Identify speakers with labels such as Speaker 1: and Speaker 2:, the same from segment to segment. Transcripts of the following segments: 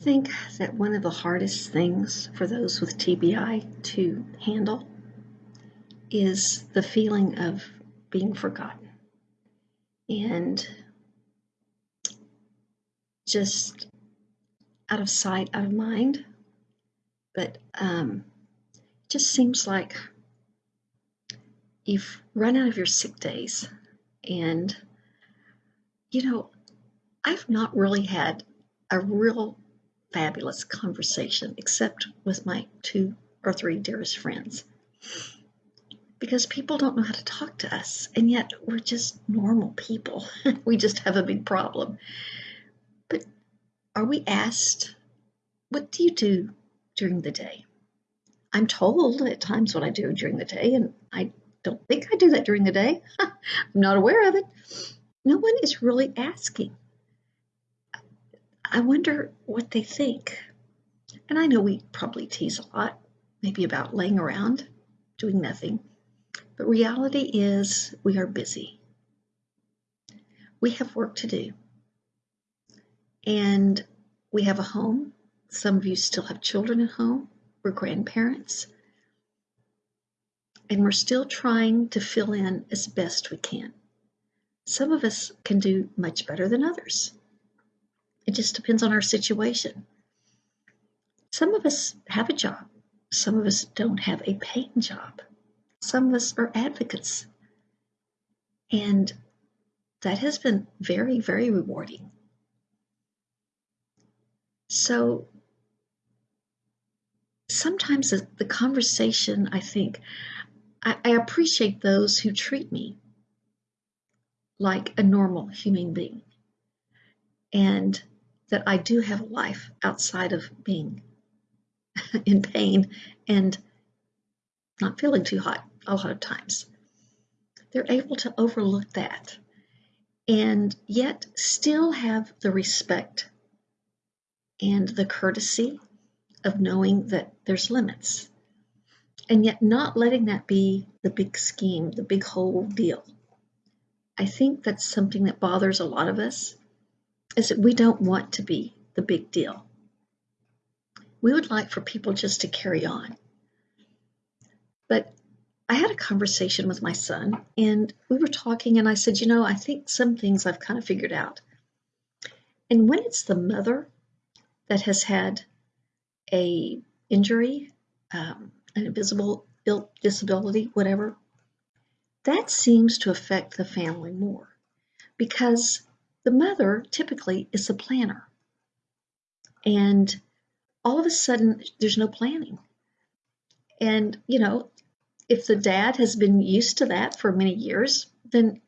Speaker 1: think that one of the hardest things for those with TBI to handle is the feeling of being forgotten and just out of sight, out of mind. But um, it just seems like you've run out of your sick days. And, you know, I've not really had a real fabulous conversation, except with my two or three dearest friends. Because people don't know how to talk to us, and yet we're just normal people. we just have a big problem. But are we asked, what do you do during the day? I'm told at times what I do during the day, and I don't think I do that during the day. I'm not aware of it. No one is really asking. I wonder what they think. And I know we probably tease a lot, maybe about laying around, doing nothing. But reality is we are busy. We have work to do. And we have a home. Some of you still have children at home. We're grandparents. And we're still trying to fill in as best we can. Some of us can do much better than others. It just depends on our situation. Some of us have a job. Some of us don't have a paying job. Some of us are advocates. And that has been very, very rewarding. So sometimes the, conversation, I think, I, I appreciate those who treat me like a normal human being. And that I do have a life outside of being in pain and not feeling too hot a lot of times. They're able to overlook that and yet still have the respect and the courtesy of knowing that there's limits and yet not letting that be the big scheme, the big whole deal. I think that's something that bothers a lot of us is that we don't want to be the big deal. We would like for people just to carry on. But I had a conversation with my son and we were talking and I said, you know, I think some things I've kind of figured out. And when it's the mother that has had a injury, um, an invisible disability, whatever, that seems to affect the family more because the mother typically is the planner. And all of a sudden, there's no planning. And, you know, if the dad has been used to that for many years, then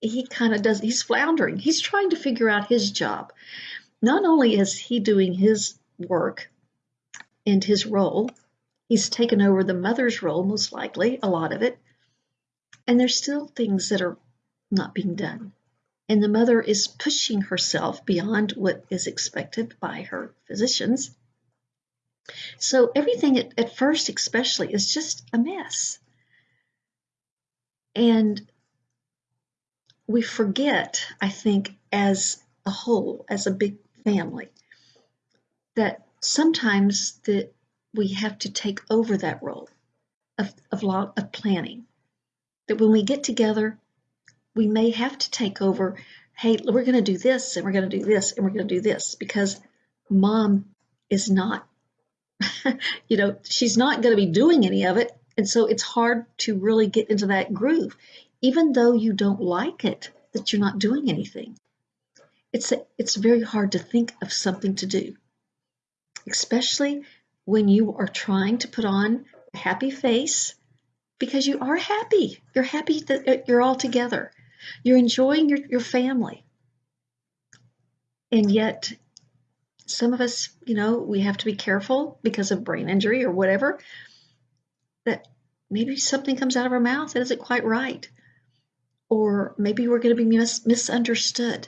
Speaker 1: he kind of does, he's floundering. He's trying to figure out his job. Not only is he doing his work and his role, he's taken over the mother's role, most likely, a lot of it. And there's still things that are not being done and the mother is pushing herself beyond what is expected by her physicians. So everything at, at first, especially, is just a mess. And we forget, I think, as a whole, as a big family, that sometimes that we have to take over that role of, of, of planning. That when we get together, we may have to take over hey we're going to do this and we're going to do this and we're going to do this because mom is not you know she's not going to be doing any of it. And so it's hard to really get into that groove even though you don't like it that you're not doing anything. It's a, it's very hard to think of something to do especially when you are trying to put on a happy face because you are happy. You're happy that you're all together you're enjoying your, your family. And yet, some of us, you know, we have to be careful because of brain injury or whatever, that maybe something comes out of our mouth that isn't quite right. Or maybe we're going to be mis- misunderstood.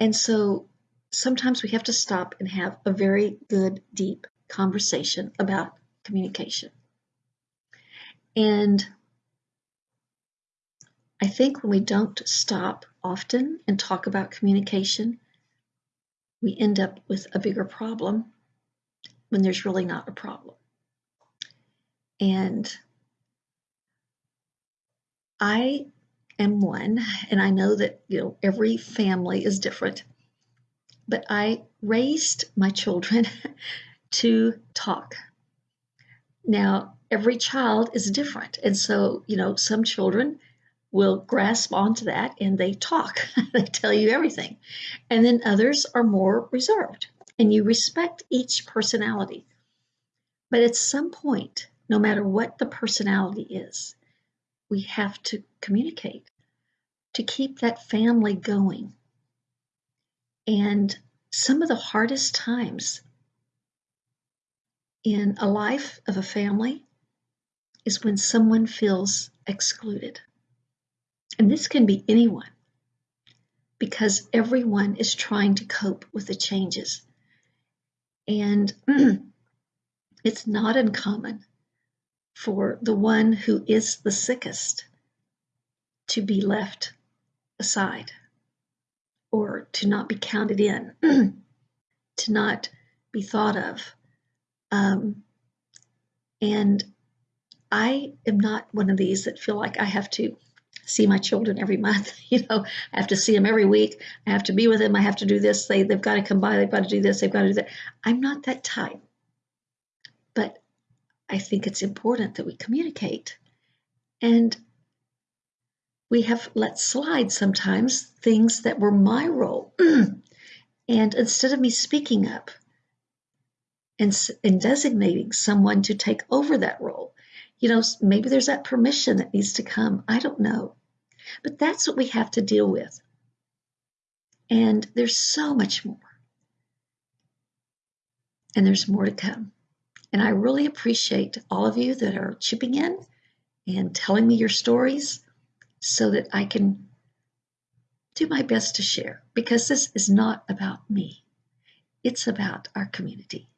Speaker 1: And so sometimes we have to stop and have a very good, deep conversation about communication. And I think when we don't stop often and talk about communication, we end up with a bigger problem when there's really not a problem. And I am one, and I know that you know every family is different, but I raised my children to talk. Now, every child is different, and so you know some children will grasp onto that and they talk, they tell you everything, and then others are more reserved, and you respect each personality. But at some point, no matter what the personality is, we have to communicate to keep that family going. And some of the hardest times in a life of a family is when someone feels excluded. And this can be anyone because everyone is trying to cope with the changes. And it's not uncommon for the one who is the sickest to be left aside or to not be counted in, to not be thought of. Um, and I am not one of these that feel like I have to see my children every month. You know, I have to see them every week. I have to be with them. I have to do this. They, they've got to come by. They've got to do this. They've got to do that. I'm not that type. But I think it's important that we communicate. And we have let slide sometimes things that were my role. and instead of me speaking up and, and designating someone to take over that role, you know, maybe there's that permission that needs to come. I don't know. But that's what we have to deal with. And there's so much more. And there's more to come. And I really appreciate all of you that are chipping in and telling me your stories so that I can do my best to share because this is not about me. It's about our community.